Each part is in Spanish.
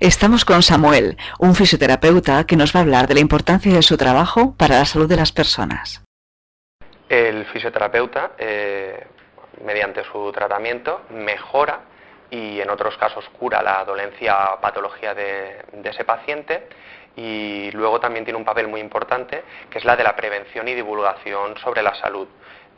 Estamos con Samuel, un fisioterapeuta que nos va a hablar de la importancia de su trabajo para la salud de las personas. El fisioterapeuta, eh, mediante su tratamiento, mejora y en otros casos cura la dolencia o patología de, de ese paciente y luego también tiene un papel muy importante que es la de la prevención y divulgación sobre la salud.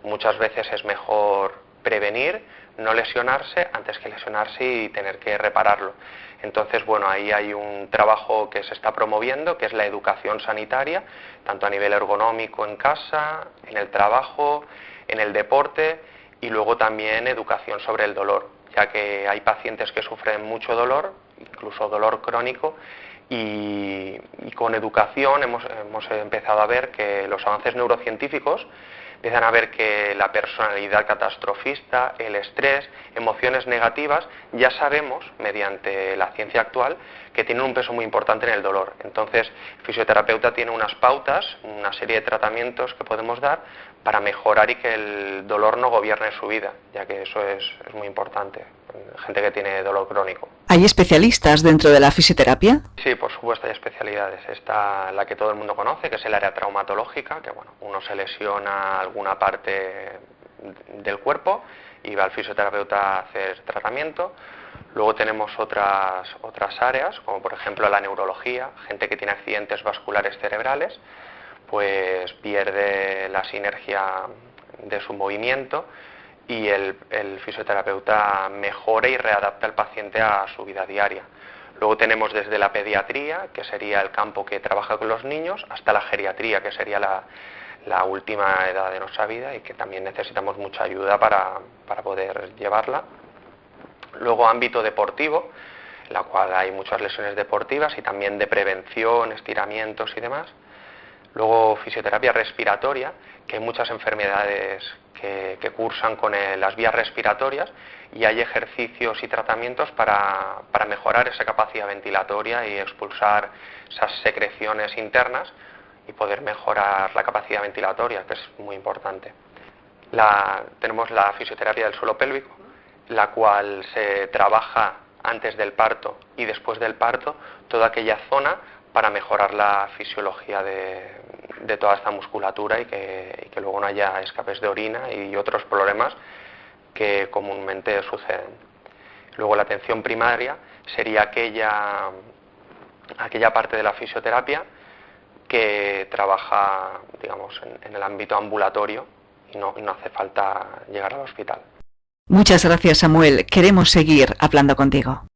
Muchas veces es mejor prevenir, no lesionarse antes que lesionarse y tener que repararlo. Entonces, bueno, ahí hay un trabajo que se está promoviendo, que es la educación sanitaria, tanto a nivel ergonómico en casa, en el trabajo, en el deporte y luego también educación sobre el dolor, ya que hay pacientes que sufren mucho dolor, incluso dolor crónico, y, con educación hemos, hemos empezado a ver que los avances neurocientíficos empiezan a ver que la personalidad catastrofista, el estrés, emociones negativas, ya sabemos, mediante la ciencia actual, que tienen un peso muy importante en el dolor. Entonces, el fisioterapeuta tiene unas pautas, una serie de tratamientos que podemos dar para mejorar y que el dolor no gobierne su vida, ya que eso es, muy importante, gente que tiene dolor crónico. ¿Hay especialistas dentro de la fisioterapia? Sí, por supuesto hay especialidades. Está la que todo el mundo conoce, que es el área traumatológica, que bueno, uno se lesiona alguna parte del cuerpo y va al fisioterapeuta a hacer tratamiento. Luego tenemos otras, otras áreas, como por ejemplo la neurología, gente que tiene accidentes vasculares cerebrales, pues pierde la sinergia de su movimiento y el, fisioterapeuta mejora y readapta al paciente a su vida diaria. Luego tenemos desde la pediatría, que sería el campo que trabaja con los niños, hasta la geriatría, que sería la, última edad de nuestra vida y que también necesitamos mucha ayuda para, para poder llevarla. Luego ámbito deportivo, en la cual hay muchas lesiones deportivas y también de prevención, estiramientos y demás. Luego fisioterapia respiratoria, que hay muchas enfermedades que, cursan con las vías respiratorias y hay ejercicios y tratamientos para, mejorar esa capacidad ventilatoria y expulsar esas secreciones internas y poder mejorar la capacidad ventilatoria, que es muy importante. tenemos la fisioterapia del suelo pélvico, la cual se trabaja antes del parto y después del parto toda aquella zona para mejorar la fisiología de, toda esta musculatura y que, luego no haya escapes de orina y otros problemas que comúnmente suceden. Luego la atención primaria sería aquella, aquella parte de la fisioterapia que trabaja digamos, en, el ámbito ambulatorio y no hace falta llegar al hospital. Muchas gracias Samuel, queremos seguir hablando contigo.